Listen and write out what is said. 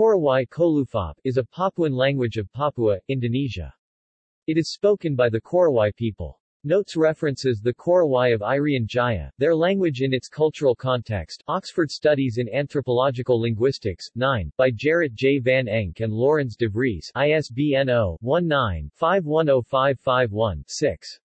Korowai Kolufop is a Papuan language of Papua, Indonesia. It is spoken by the Korowai people. Notes references the Korowai of Irian Jaya, their language in its cultural context, Oxford Studies in Anthropological Linguistics, 9, by Gerrit J. van Enk and Lourens de Vries. ISBN 0-19-510551-6.